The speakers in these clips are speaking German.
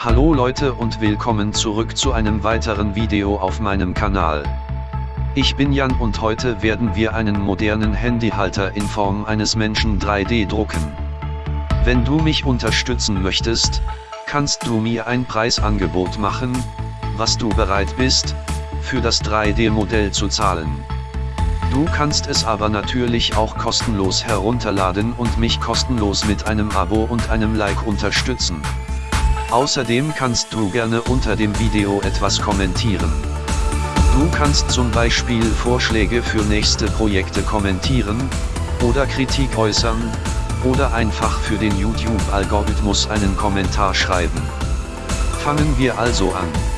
Hallo Leute und willkommen zurück zu einem weiteren Video auf meinem Kanal. Ich bin Jan und heute werden wir einen modernen Handyhalter in Form eines Menschen 3D drucken. Wenn du mich unterstützen möchtest, kannst du mir ein Preisangebot machen, was du bereit bist, für das 3D-Modell zu zahlen. Du kannst es aber natürlich auch kostenlos herunterladen und mich kostenlos mit einem Abo und einem Like unterstützen. Außerdem kannst du gerne unter dem Video etwas kommentieren. Du kannst zum Beispiel Vorschläge für nächste Projekte kommentieren, oder Kritik äußern, oder einfach für den YouTube-Algorithmus einen Kommentar schreiben. Fangen wir also an.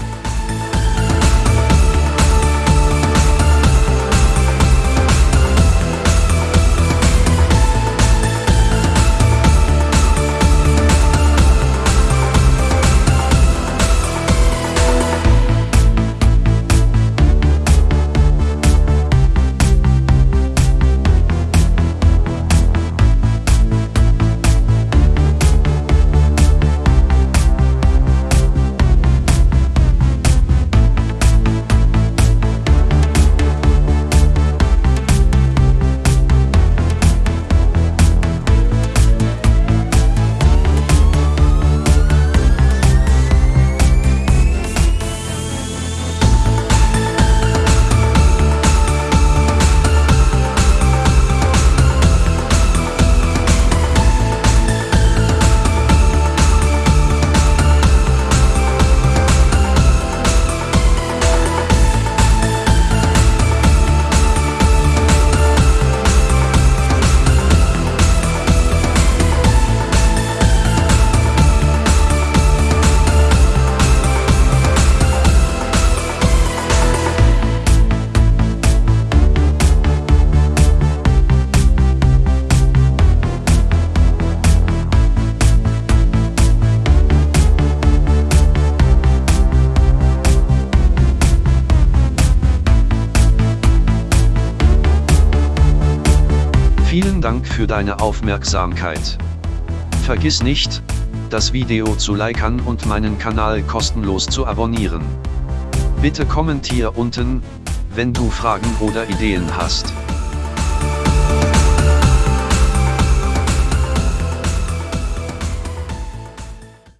Vielen Dank für deine Aufmerksamkeit. Vergiss nicht, das Video zu liken und meinen Kanal kostenlos zu abonnieren. Bitte kommentier unten, wenn du Fragen oder Ideen hast.